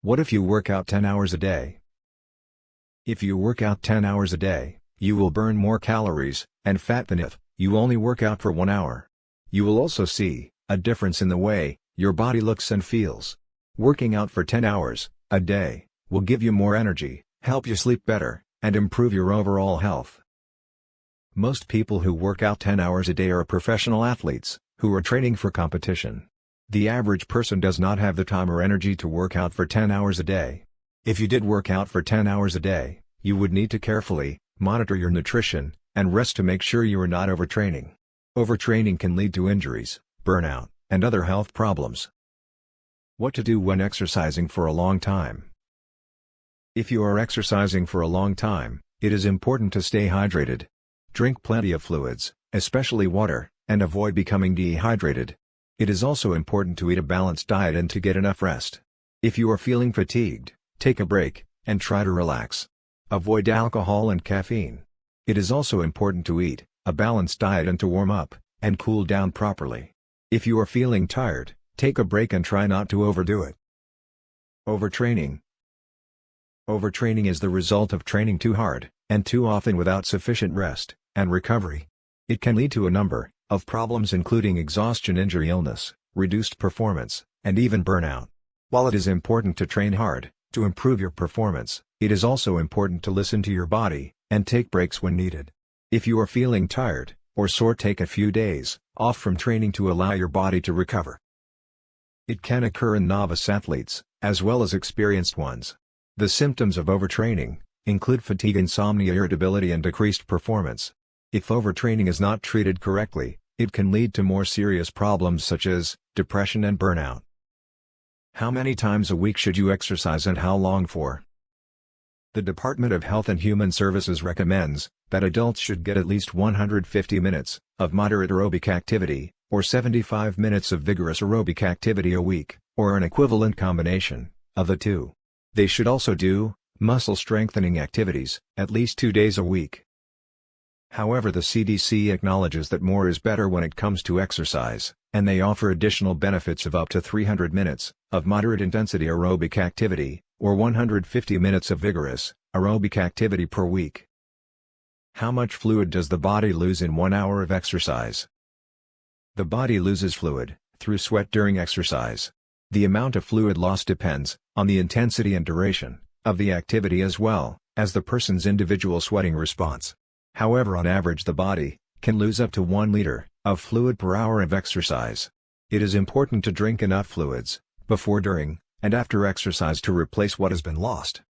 What if you work out 10 hours a day? If you work out 10 hours a day, you will burn more calories and fat than if you only work out for 1 hour. You will also see a difference in the way your body looks and feels. Working out for 10 hours a day will give you more energy, help you sleep better, and improve your overall health. Most people who work out 10 hours a day are professional athletes, who are training for competition. The average person does not have the time or energy to work out for 10 hours a day. If you did work out for 10 hours a day, you would need to carefully monitor your nutrition and rest to make sure you are not overtraining. Overtraining can lead to injuries, burnout, and other health problems. What to do when exercising for a long time? If you are exercising for a long time, it is important to stay hydrated. Drink plenty of fluids, especially water, and avoid becoming dehydrated. It is also important to eat a balanced diet and to get enough rest. If you are feeling fatigued, take a break, and try to relax. Avoid alcohol and caffeine. It is also important to eat a balanced diet and to warm up and cool down properly. If you are feeling tired, take a break and try not to overdo it. Overtraining Overtraining is the result of training too hard, and too often without sufficient rest and recovery. It can lead to a number of problems including exhaustion injury illness, reduced performance, and even burnout. While it is important to train hard, to improve your performance, it is also important to listen to your body, and take breaks when needed. If you are feeling tired, or sore take a few days, off from training to allow your body to recover. It can occur in novice athletes, as well as experienced ones. The symptoms of overtraining, include fatigue insomnia irritability and decreased performance. If overtraining is not treated correctly, it can lead to more serious problems such as, depression and burnout. How many times a week should you exercise and how long for? The Department of Health and Human Services recommends that adults should get at least 150 minutes of moderate aerobic activity, or 75 minutes of vigorous aerobic activity a week, or an equivalent combination of the two. They should also do muscle strengthening activities at least two days a week. However the CDC acknowledges that more is better when it comes to exercise, and they offer additional benefits of up to 300 minutes of moderate intensity aerobic activity, or 150 minutes of vigorous, aerobic activity per week. How much fluid does the body lose in one hour of exercise? The body loses fluid, through sweat during exercise. The amount of fluid loss depends, on the intensity and duration, of the activity as well, as the person's individual sweating response. However on average the body, can lose up to 1 liter, of fluid per hour of exercise. It is important to drink enough fluids, before during, and after exercise to replace what has been lost.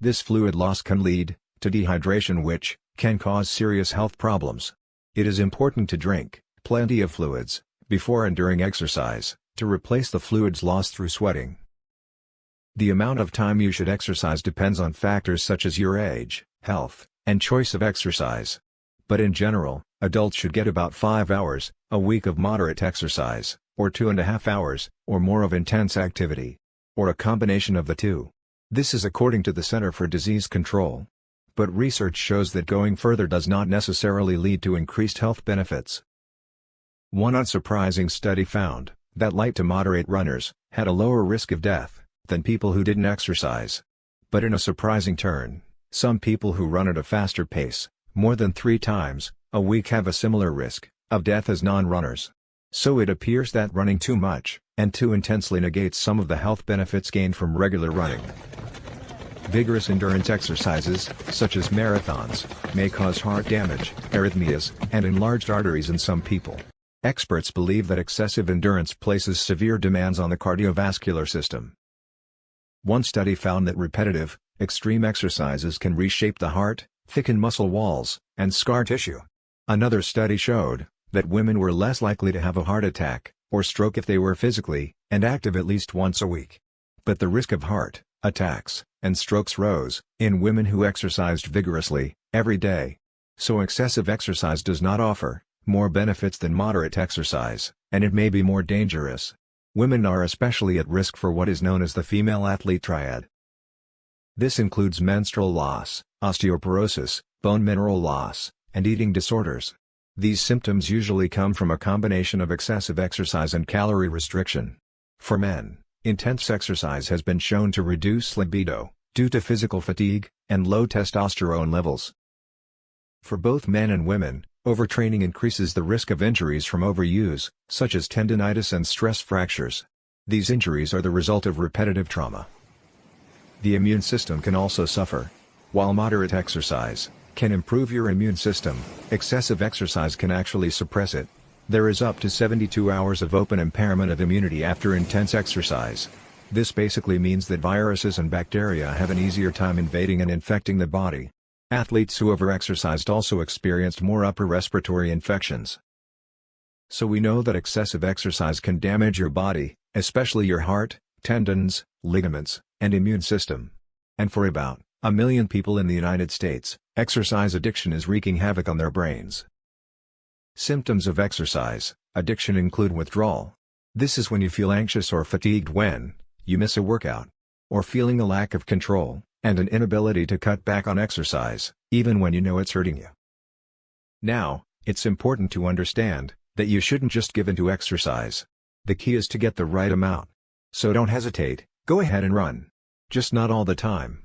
This fluid loss can lead to dehydration which can cause serious health problems. It is important to drink plenty of fluids before and during exercise to replace the fluids lost through sweating. The amount of time you should exercise depends on factors such as your age, health, and choice of exercise. But in general, adults should get about 5 hours a week of moderate exercise or two and a half hours, or more of intense activity. Or a combination of the two. This is according to the Center for Disease Control. But research shows that going further does not necessarily lead to increased health benefits. One unsurprising study found that light to moderate runners had a lower risk of death than people who didn't exercise. But in a surprising turn, some people who run at a faster pace, more than three times a week have a similar risk of death as non-runners. So it appears that running too much, and too intensely negates some of the health benefits gained from regular running. Vigorous endurance exercises, such as marathons, may cause heart damage, arrhythmias, and enlarged arteries in some people. Experts believe that excessive endurance places severe demands on the cardiovascular system. One study found that repetitive, extreme exercises can reshape the heart, thicken muscle walls, and scar tissue. Another study showed that women were less likely to have a heart attack, or stroke if they were physically, and active at least once a week. But the risk of heart, attacks, and strokes rose, in women who exercised vigorously, every day. So excessive exercise does not offer, more benefits than moderate exercise, and it may be more dangerous. Women are especially at risk for what is known as the female athlete triad. This includes menstrual loss, osteoporosis, bone mineral loss, and eating disorders. These symptoms usually come from a combination of excessive exercise and calorie restriction. For men, intense exercise has been shown to reduce libido, due to physical fatigue, and low testosterone levels. For both men and women, overtraining increases the risk of injuries from overuse, such as tendonitis and stress fractures. These injuries are the result of repetitive trauma. The immune system can also suffer. While moderate exercise can improve your immune system, excessive exercise can actually suppress it. There is up to 72 hours of open impairment of immunity after intense exercise. This basically means that viruses and bacteria have an easier time invading and infecting the body. Athletes who overexercised also experienced more upper respiratory infections. So we know that excessive exercise can damage your body, especially your heart, tendons, ligaments, and immune system. And for about a million people in the United States, exercise addiction is wreaking havoc on their brains. Symptoms of exercise addiction include withdrawal. This is when you feel anxious or fatigued when you miss a workout, or feeling a lack of control, and an inability to cut back on exercise, even when you know it's hurting you. Now, it's important to understand that you shouldn't just give in to exercise. The key is to get the right amount. So don't hesitate, go ahead and run. Just not all the time.